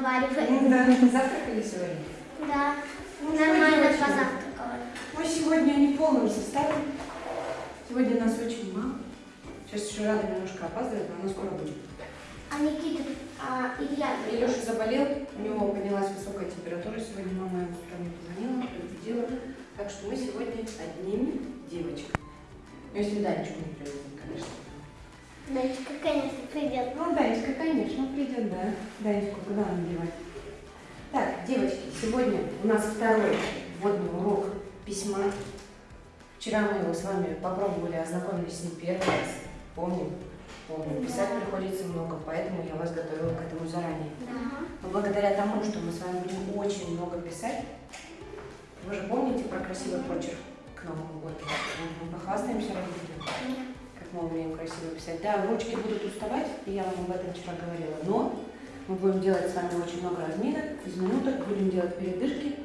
разговариваем. Да, завтракали сегодня? Да, Ну, нормально позавтракала. Мы сегодня не в полном составе. Сегодня нас очень мало. Сейчас еще Рада немножко опаздывает, но она скоро будет. А Никита, а Илья? Илюша заболел, у него поднялась высокая температура. Сегодня мама ему мне позвонила, предупредила. Так что мы сегодня одними девочками. Ну, если Данечку не привезем, конечно. Дочка, конечно, придет. Ну, Данечка, конечно, придет, да. Данечку куда нам девать? Так, девочки, сегодня у нас второй вводный урок письма. Вчера мы его с вами попробовали, ознакомились с ним первый раз. Помним? Помним. Писать Да. приходится много, поэтому я вас готовила к этому заранее. Да. Но благодаря тому, что мы с вами будем очень много писать, вы же помните про красивый почерк к Новому году? Мы похвастаемся родителям, как мы умеем красиво писать. Да, ручки будут уставать, и я вам об этом вчера говорила, но мы будем делать с вами очень много разминок, из минуток, будем делать передышки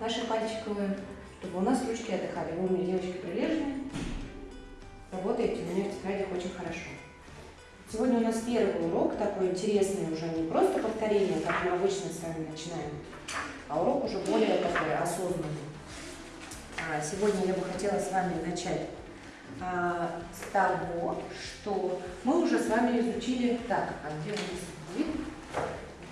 наши пальчиковые, чтобы у нас ручки отдыхали. Вы у меня девочки прилежные, работаете у меня в тетрадях очень хорошо. Сегодня у нас первый урок, такой интересный уже, не просто повторение, как мы обычно с вами начинаем, а урок уже более такой осознанный. А, Сегодня я бы хотела с вами начать с того, что мы уже с вами изучили, так, а где у нас вид?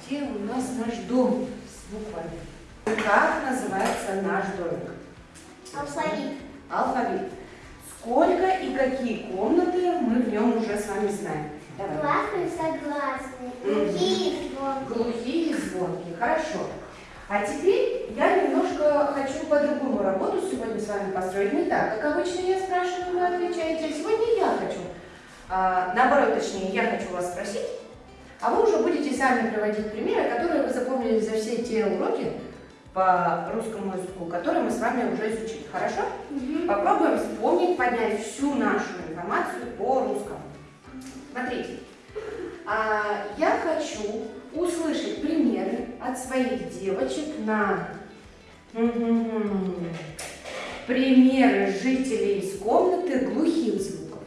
Где у нас наш дом с буквами? Как называется наш домик? Алфавит. Алфавит. Сколько и какие комнаты мы в нем уже с вами знаем? Давай. Гласные, согласные. Глухие, звонкие. Глухие звонкие. Хорошо. А теперь я немножко хочу по-другому работу сегодня с вами построить. Не так, как обычно я спрашиваю, вы отвечаете. Сегодня я хочу. А, наоборот, точнее, я хочу вас спросить, а вы уже будете сами приводить примеры, которые вы запомнили за все те уроки по русскому языку, которые мы с вами уже изучили. Хорошо? Мгм. Попробуем вспомнить, поднять всю нашу информацию по русскому. Смотрите, а, я хочу услышать примеры от своих девочек на примеры жителей из комнаты глухих звуков.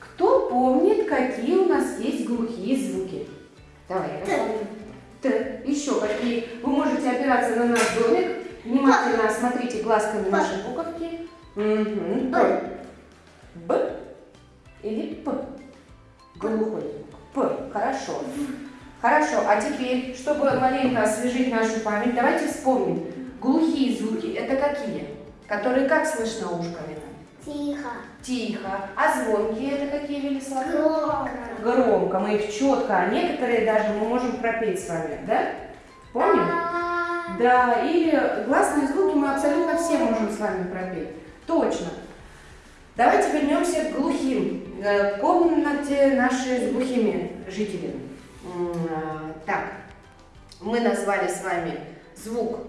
Кто помнит, какие у нас есть глухие звуки? Давай, я запомню. Т. Еще какие? Вы можете опираться на наш домик. Внимательно осмотрите глазками наши буковки. Мгм. П. Б или П? Глухой. П. Хорошо. Хорошо. А теперь, чтобы маленько освежить нашу память, давайте вспомним. Глухие звуки это какие? Которые как слышно ушками? Тихо. Тихо. А звонкие это какие, Велислав? Громко. Громко. Мы их четко, а некоторые даже мы можем пропеть с вами, да? Помним? А, Да, или гласные звуки мы абсолютно все можем с вами пропеть. Точно. Давайте вернемся к глухим, э, к комнате нашей с глухими жителями. Э, Так, мы назвали с вами звук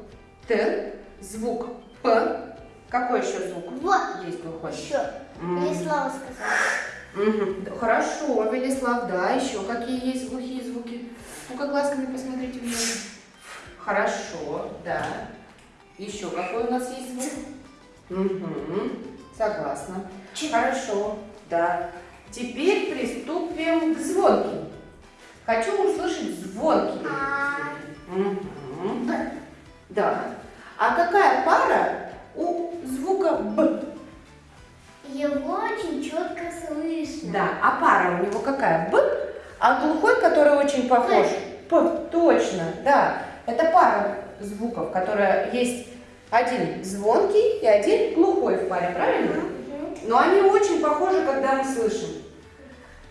Т, звук П. Какой еще звук Вот есть глухой? еще. Слово сказала. Хорошо, Велислав, да, еще какие есть глухие звуки? Ну-ка, глазками посмотрите внимательно. Хорошо, да. Еще какой у нас есть звук? Угу. Согласна. Хорошо, да. Теперь приступим к звонким. Хочу услышать звонкие. А. Мгм. Да. А какая пара у звука Б? Его очень четко слышно. Да, а пара у него какая? Б, а глухой, который очень похож? П, точно, да. Это пара звуков, которая есть один звонкий и один глухой в паре, правильно? Но они очень похожи, когда мы слышим.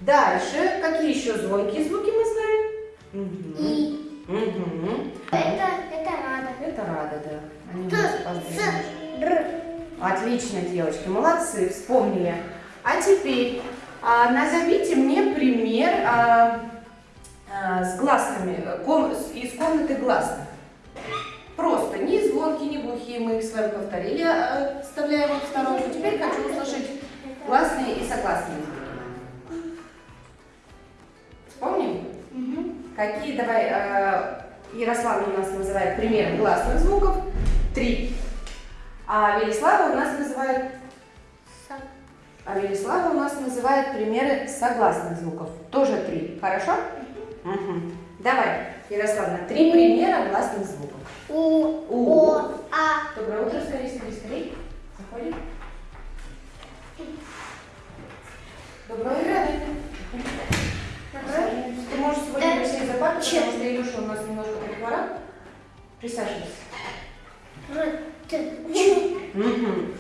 Дальше, какие еще звонкие звуки мы знаем? Мгм. И Мгм. это, это рада. Это рада, да. Они Т, С. Р. Отлично, девочки, молодцы, вспомнили. А теперь а, назовите мне пример а, а, с гласными, э, ком- из комнаты гласных. Глухие, мы их с вами повторили, оставляем их в сторонку. Теперь хочу услышать гласные и согласные звуки. Вспомним? Мгм. Какие, давай, э, Ярослава у нас называет примеры гласных звуков. Три. А Велислава у нас называет, а Велислава у нас называет примеры согласных звуков. Тоже три. Хорошо? Мгм. Давай, Ярославна, три примера гласных звуков. У, У. О, А. Доброе утро, скорее, скорее, скорее. Заходим. Доброе утро. Ты можешь сегодня присесть за пару, потому что Илюша у нас немножко прихворал. Присаживайся.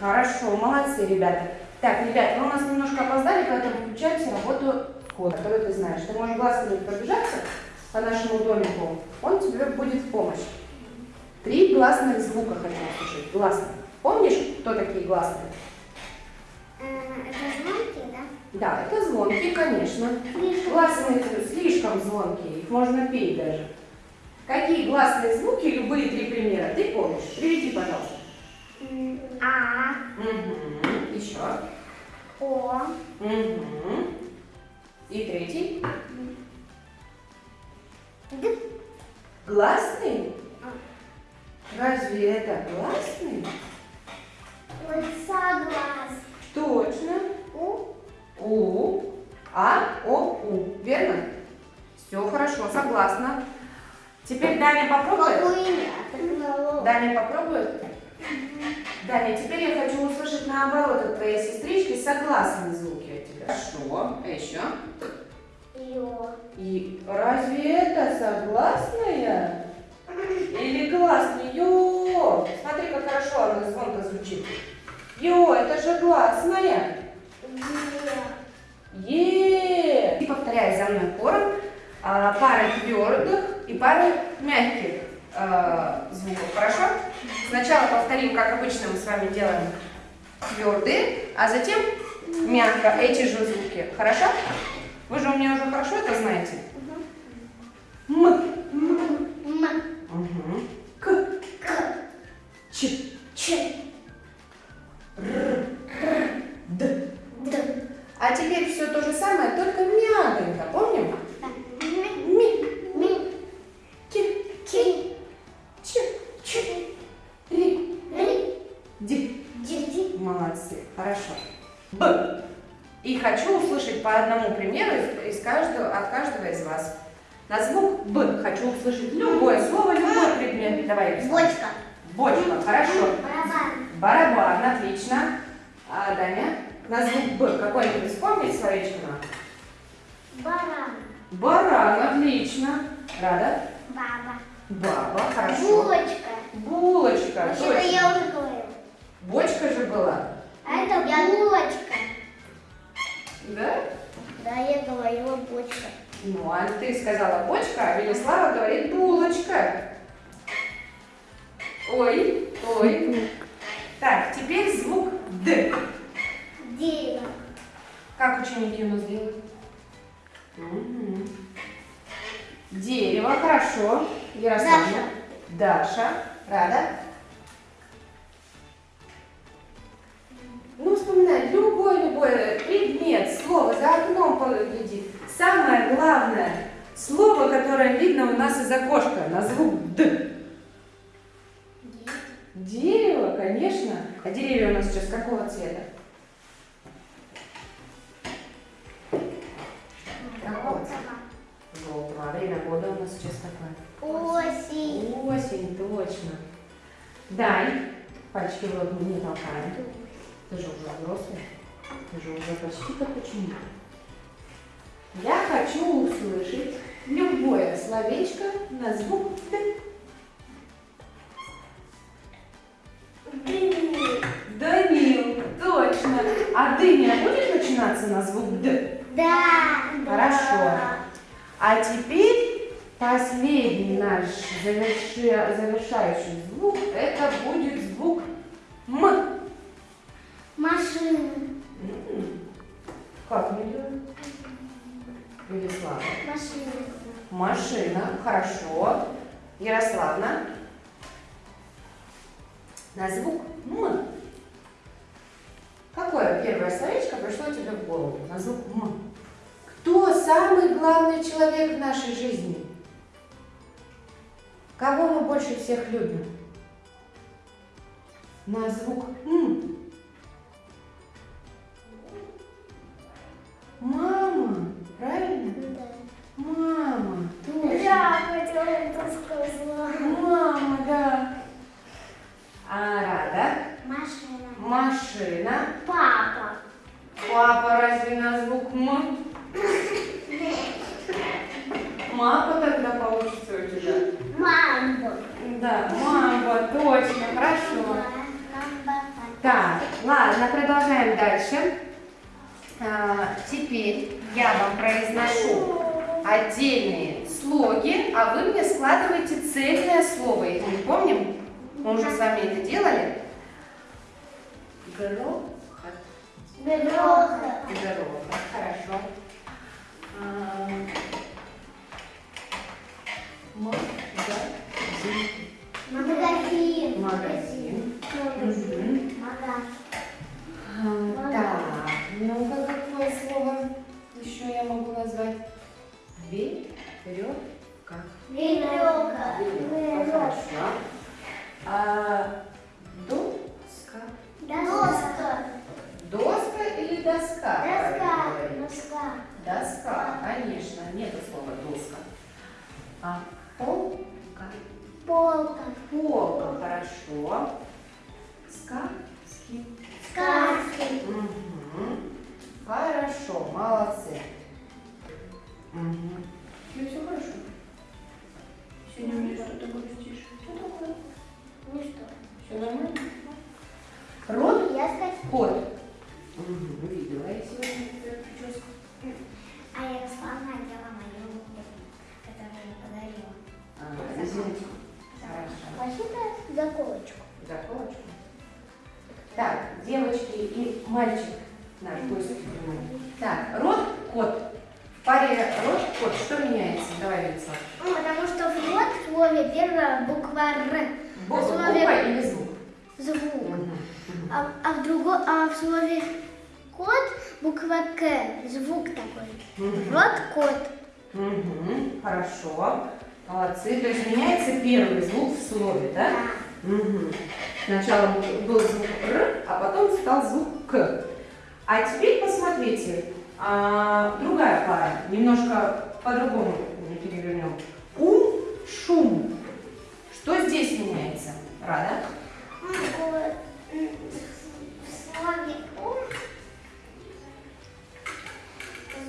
Хорошо, молодцы, ребята. Так, ребят, вы у нас немножко опоздали, поэтому включайте работу кода, которую ты знаешь. Ты можешь глазами пробежаться по нашему домику, он тебе будет в помощь. Три гласных звука хочу услышать. Гласных. Помнишь, кто такие гласные? Э, Это звонки, да? Да, это звонкие, конечно. Слишком. Гласные слишком звонкие, их можно петь даже. Какие гласные звуки, любые три примера, ты помнишь? Приведи, пожалуйста. А. Угу. Еще. О. Угу. И третий. Гласный? А. Разве это гласный? Вот соглас. Точно. У. У. А, О, У. Верно? Все хорошо, согласна. Теперь Даня попробует. Даня попробует. Даня, теперь я хочу услышать наоборот от твоей сестрички согласные звуки от тебя. Хорошо. А еще? Согласная? Или гласный? Ё! Смотри, как хорошо она звонко звучит. Ё, это же гласная. Е. Е. И повторяй за мной хором а, пары твердых и пары мягких а, звуков. Хорошо? Сначала повторим, как обычно мы с вами делаем твердые, а затем мягко эти же звуки. Хорошо? Вы же у меня уже хорошо это знаете. М. М. Угу. К. К. Ч. Ч. Д. Д. А теперь все то же самое, только мягонько. Помним? Так. Ми. Ми. Ми. Ки. Ки. Ч. Ч. Ри. Ри. Ди. Ди. Ди. Молодцы. Хорошо. Б. И хочу услышать по одному примеру из, из каждого, от каждого из вас. На звук Б хочу услышать любое слово, любой предмет. Давай. Бочка. Бочка. Хорошо. Барабан. Барабан. Отлично. А, Даня? На звук Б какой-нибудь вспомнить словечко надо? Баран. Баран. Отлично. Рада? Баба. Баба. Хорошо. Булочка. Булочка. Точно. я уже говорила. Бочка же была. А это булочка. Да? Да, я говорила бочка. Ну, а ты сказала бочка, а Велислава говорит булочка. Ой, ой. Так, теперь звук Д. Дерево. Как ученики у нас делают? Дерево, хорошо. Ярославна. Даша. Рада? Ну, вспоминай, любой-любой предмет, слово, за окном погляди. Самое главное слово, которое видно у нас из окошка, на звук Д. Дерево, конечно. А деревья у нас сейчас какого цвета? Какого цвета? Желтого. А время года у нас сейчас какое? Осень. Осень, точно. Дань, пальчики в рот не толкаем. Ты же уже взрослый. Ты же уже почти как ученик. Хочу услышать любое словечко на звук Д. Данил, точно. А дыня будет начинаться на звук Д? Да. Хорошо. А теперь последний наш заверши- завершающий звук, это будет звук М. Машина. Хорошо. Ярославна. На звук М. Какое первое словечко пришло тебе в голову? На звук М. Кто самый главный человек в нашей жизни? Кого мы больше всех любим? На звук М. А, Рада. Машина. Машина. Папа. Папа разве на звук «м»? Мапа тогда получится у тебя. Мамба. Да, мамба, точно, хорошо. Так, ладно, продолжаем дальше. А, теперь я вам произношу отдельные слоги, а вы мне складываете цельное слово. Их мы помним? Мы уже с вами это делали. Грохот. Грохот. Грохот, хорошо. А, Магазин. Магазин. Магазин. Меняется первый звук в слове, да? Мгм. Сначала был- звук Р, а потом стал звук К. А теперь посмотрите, а, другая пара, немножко по-другому перевернем. Ум, шум. Что здесь меняется? Рада?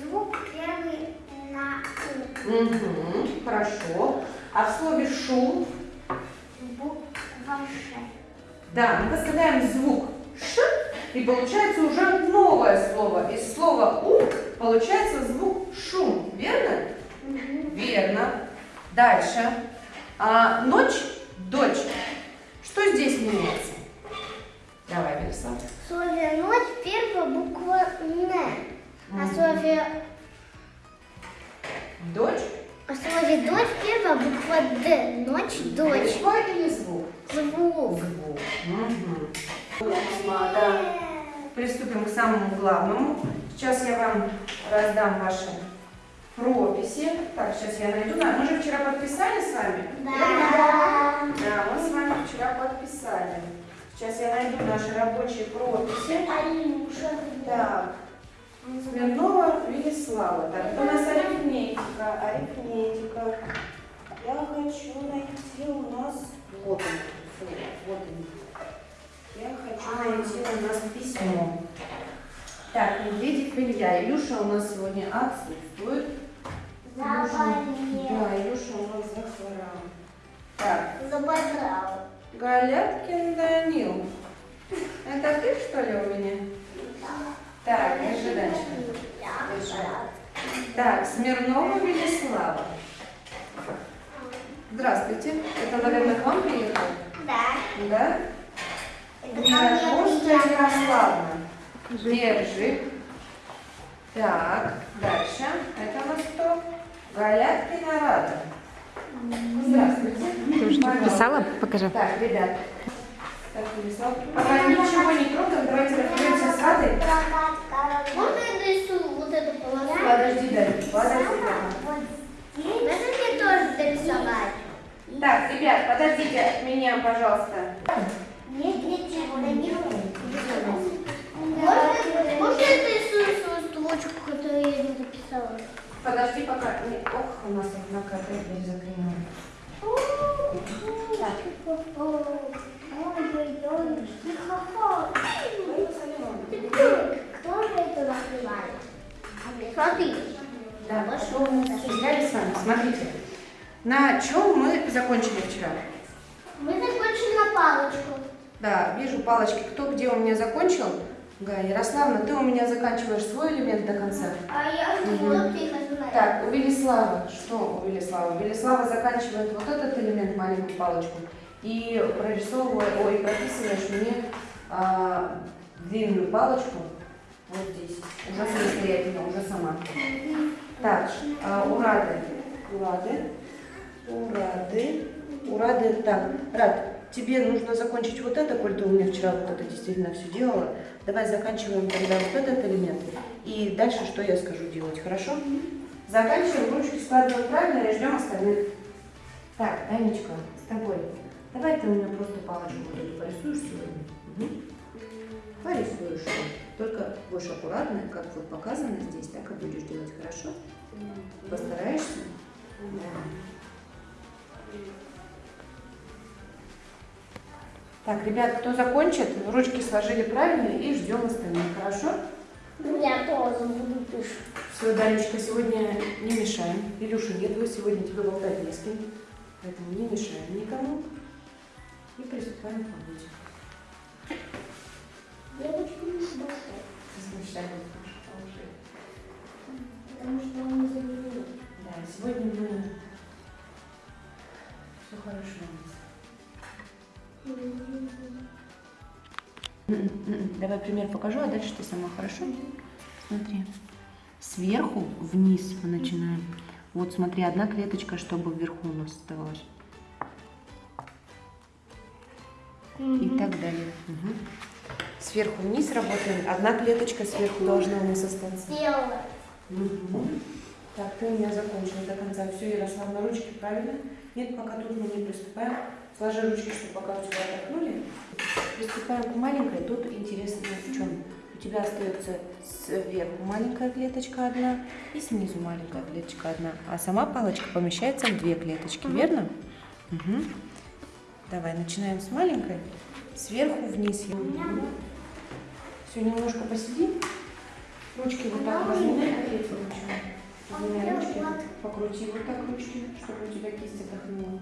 Звук первый на У. Угу, хорошо. А в слове шум, Буква Ш. да, мы поставляем звук Ш, и получается уже новое слово. Из слова У получается звук шум, верно? Верно. Дальше. А, ночь, дочь. Что здесь меняется? Давай, Вячеслав. В слове ночь первая буква Н. А в слове, Дочь. А в слове дочь первая буква Д. Ночь, дочь. Буква или звук? Звук. Звук. Угу. Да. Приступим к самому главному. Сейчас я вам раздам ваши прописи. Так, сейчас я найду. Мы же вчера подписали с вами? Да. Да, мы с вами вчера подписали. Сейчас я найду наши рабочие прописи. Алюша. Так. Смирнова Велислава. Так, это у нас арифметика. Арифметика. Я хочу найти у нас... Вот он. Вот он. Я хочу найти у нас письмо. Так, Медведев Илья. Илюша у нас сегодня отсутствует. Заболел. Да, Илюша у нас захворал. Так, Заболел. Галяткин Данил. Это ты, что ли, у меня? Так, дальше. Так, Смирнова Велислава. Здравствуйте. Это, наверное, к вам приехал? Да. Да? Приехал. Ярославна. Держи. Так, дальше. Это у нас кто? Галяткина Рада. Здравствуйте. Ты уже написала? Покажи. Так, ребят. Так, Велислав. Пока ничего не трогаем, давайте разберемся с Радой. Можно я нарисую вот эту полосу? Подожди, Дарья, подожди. Вот здесь. Мне тоже нарисовать? Так, ребят, подождите от меня, пожалуйста. Нет, нет, чего, да не Можно, я нарисую свою строчку, которую я не написала? Подожди пока. Не- Ох, у нас на. Ой-ой-ой, тихо. Ой, Салимон. Кто же это написал? Смотри. Да, потом взяли с вами. Смотрите, на чем мы закончили вчера? Мы закончили на палочку. Да, вижу палочки. Кто где у меня закончил? Га, Ярославна, ты у меня заканчиваешь свой элемент до конца. А я знаю. Так, у Велислава. Что у Велислава? Велислава заканчивает вот этот элемент, маленькую палочку, и прорисовывая, ой, прописываешь мне а, длинную палочку вот здесь. Уже самостоятельно, уже сама. Так, а, урады. Урады. Урады. Урады. Так, Рад, тебе нужно закончить вот это, коль ты у меня вчера вот это действительно все делала. Давай заканчиваем тогда вот этот элемент. И дальше что я скажу делать, хорошо? Заканчиваем, ручки складываем правильно и ждем остальных. Так, Танечка, с тобой. Давай ты у меня просто палочку вот эту порисуешь сегодня. Угу. Порисуешь. Только будешь аккуратно, как вот показано здесь, так и будешь делать, хорошо? Постараешься? Да. Так, ребят, кто закончит, ручки сложили правильно и ждем остальных, хорошо? Я тоже буду пишать. Все, Данечка, сегодня не мешаем. Илюша нет, вы сегодня тебе болтать не с кем. Поэтому не мешаем никому. И приступаем к работе. Девочки не Давай пример покажу, а дальше ты сама, хорошо? Смотри. Сверху вниз мы начинаем. Вот смотри, одна клеточка, чтобы вверху у нас оставалась. И так далее. Мгм. Сверху вниз работаем. Одна клеточка сверху должна у нас остаться. Сделала. Мгм. Так, ты у меня закончила до конца. Все, Ярослав, на ручки правильно? Нет, пока тут мы не приступаем. Сложи ручки, чтобы пока у тебя отдохнули. Приступаем к маленькой. Тут интересно в чем. У тебя остается сверху маленькая клеточка одна и снизу маленькая клеточка одна. А сама палочка помещается в две клеточки, верно? Мгм. Давай, начинаем с маленькой. Сверху вниз. Все, немножко посиди. Ручки вот так разминай. Разминай ручки. Покрути вот так ручки, чтобы у тебя кисть отдохнула.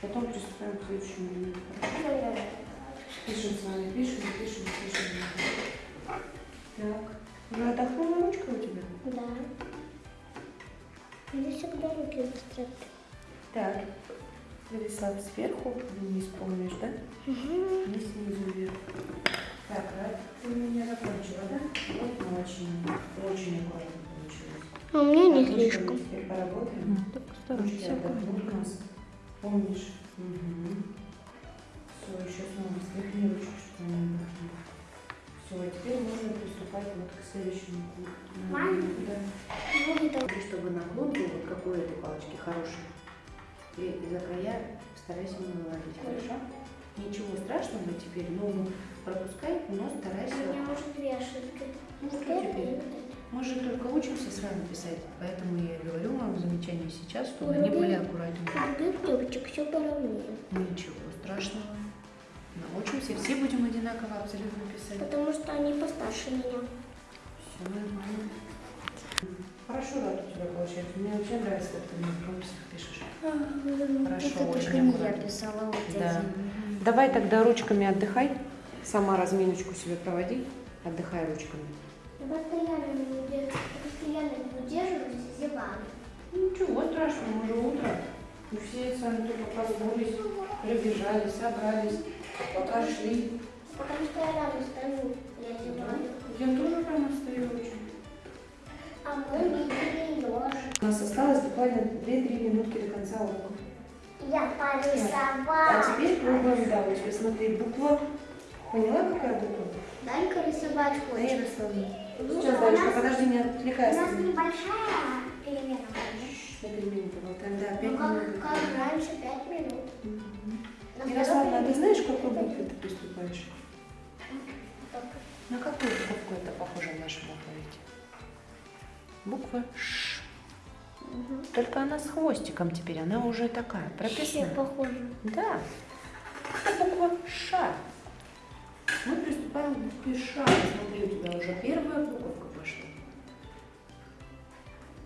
Потом приступаем к следующему. Пишем с вами, пишем, пишем, пишем. Так. Уже отдохнула ручка у тебя? Да. Мне всегда руки быстро. Так. Велислав сверху вниз, помнишь, да? И снизу вверх. Так, Рад, ты у меня закончила, да? Вот очень, очень аккуратно получилось. А у меня не Так, ручками слишком. Теперь поработаем. Ручки отдохнут у нас. Помнишь? Угу. Приступать вот к следующему. Маленький? Да. И чтобы наклон был вот какой у этой палочки хороший. И за края старайся не выводить, хорошо? Ничего страшного теперь, ну, пропускай, но У старайся. меня может две ошибки. Ну, что теперь? Мы же только учимся с вами писать, поэтому я говорю вам замечания сейчас, чтобы они были аккуратнее. У других все поровнее. Ничего страшного. Научимся, все будем одинаково абсолютно писать. Потому что они постарше меня. Все нормально. Хорошо, да, у тебя получается. Мне вообще нравится, как ты на рукописях пишешь. Хорошо, Это очень не я писала, вот Да. эти. Давай тогда ручками отдыхай. Сама разминочку себе проводи. Отдыхай ручками. Я постоянно не удерживаюсь, постоянно не удерживаюсь и зеваю. Ничего страшного, мы же утро. Мы все с вами только проснулись, прибежали, собрались, пока шли. Потому что я рано стою, я зеваю. Я тоже прямо стою очень. А мы видели ежик. У нас осталось буквально 2-3 минутки до конца урока. Я А порисовала. теперь пробуем, да, вот тебе смотри, буква. Поняла, какая буква? Дай-ка рисовать Да, хочешь. Ярославна. Ну, Сейчас, у Данечка, подожди, не У отвлекайся. нас небольшая перемена. На перемене поболтаем, да, 5 Ну, как, минут. как раньше, пять минут. Мгм. На Ярославна, а ты знаешь, какой букве ты приступаешь? На какую букву это похоже в нашем алфавите? Буква Ш. минут. Только она с хвостиком теперь, она уже такая, прописана. похоже. Да. Это буква Ш. Мы приступаем к букве Ш. Смотри, у тебя уже первая буковка пошла.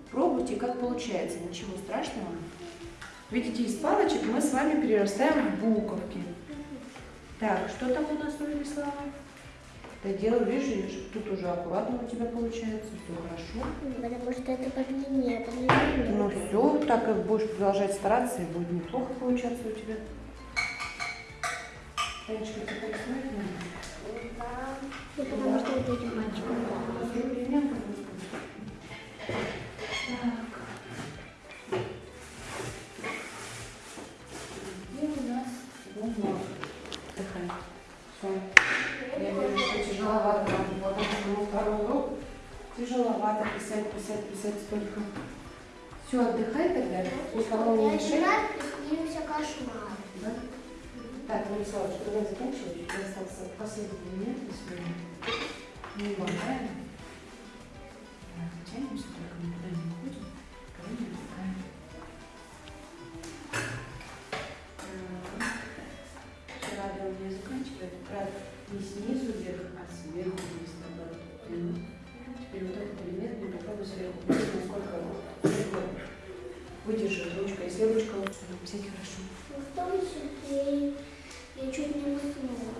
попробуйте, как получается. Ничего страшного. Видите, из палочек мы с вами перерастаем в буковки. Так, что там у нас, Ольга Слава? Ты дело, видишь, тут уже аккуратно у тебя получается, все хорошо. Потому что это по длине, по длине. Ну все, так и будешь продолжать стараться, и будет неплохо получаться у тебя. Танечка, ты порисовать надо? Да. Ну, потому что это этим мальчиком у нас бумага? Отдыхай. Все. Я вижу, что тяжеловато вам. Вот это второй урок. Тяжеловато писать, писать, столько. Все, отдыхай тогда. Никому не Я мешай. приснился кошмар. Да? Так, Владиславович, давай заканчивать. У нас остался последний момент на сегодня. Не. Так, Тянемся, только никуда не уходим. Кого не. Все, Рада у меня заканчивает. Рад не снизу вверх, а сверху вниз, наоборот. Теперь вот этот легко выдержит ручка. Если ручка, всякий хорошо. Ну, в том числе я чуть не уснула.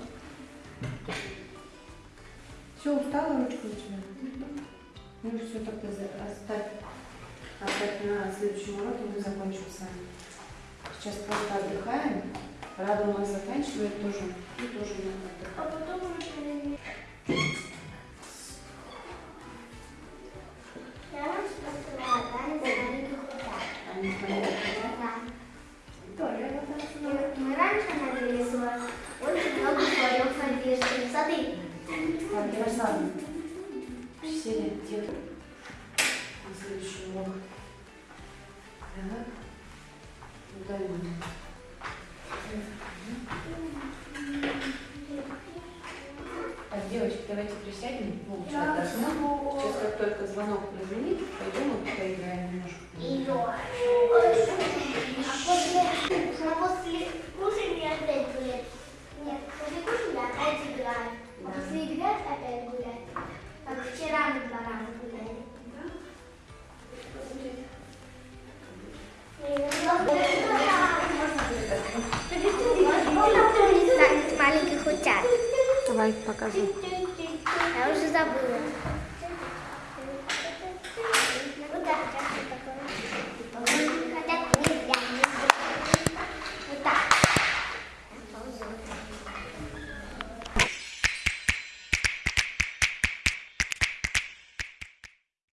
Все, устала ручка у тебя? Ну все, тогда оставь, оставь на следующем уроке, мы закончим с вами. Сейчас просто отдыхаем. Рада у нас заканчивает тоже. И тоже надо отдыхать. А потом уже...